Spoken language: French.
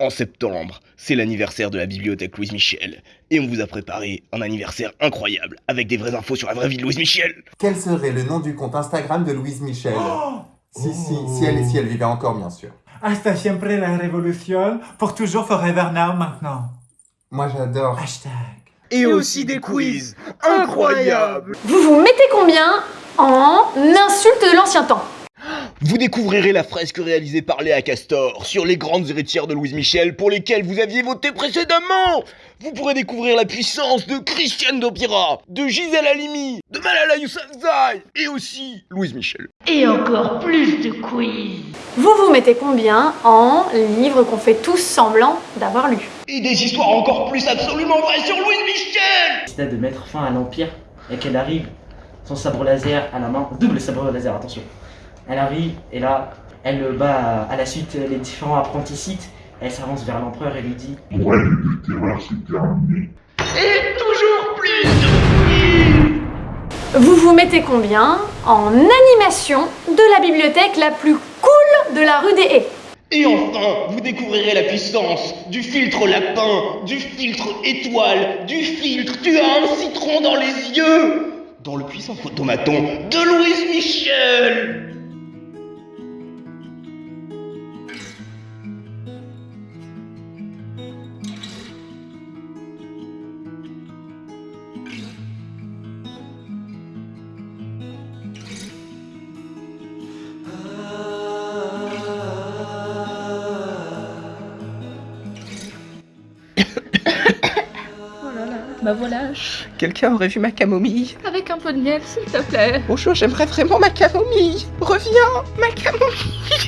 En septembre, c'est l'anniversaire de la bibliothèque Louise Michel. Et on vous a préparé un anniversaire incroyable, avec des vraies infos sur la vraie vie de Louise Michel. Quel serait le nom du compte Instagram de Louise Michel? Si, si, si elle, si elle vivait encore, bien sûr. Hasta siempre la révolution, pour toujours forever now maintenant. Moi, j'adore. Hashtag. Et aussi des quiz incroyables Vous vous mettez combien en insulte de l'ancien temps? Vous découvrirez la fresque réalisée par Léa Castor sur les grandes héritières de Louise Michel pour lesquelles vous aviez voté précédemment Vous pourrez découvrir la puissance de Christiane Dopira, de Gisèle Halimi, de Malala Yousafzai et aussi Louise Michel. Et encore plus de quiz. Vous vous mettez combien en livres qu'on fait tous semblant d'avoir lus? Et des histoires encore plus absolument vraies sur Louise Michel décida de mettre fin à l'Empire et qu'elle arrive, son sabre laser à la main, double sabre laser, attention. Elle arrive et là, elle bat à la suite les différents apprentis. Elle s'avance vers l'empereur et lui dit Et toujours plus de Vous vous mettez combien en animation de la bibliothèque la plus cool de la rue des Haies? Et enfin, vous découvrirez la puissance du filtre lapin, du filtre étoile, du filtre tu as un citron dans les yeux. Dans le puissant photomaton de Louise Michel Oh là là, ma voilà. Quelqu'un aurait vu ma camomille Avec un peu de miel, s'il te plaît. Bonjour, j'aimerais vraiment ma camomille Reviens, ma camomille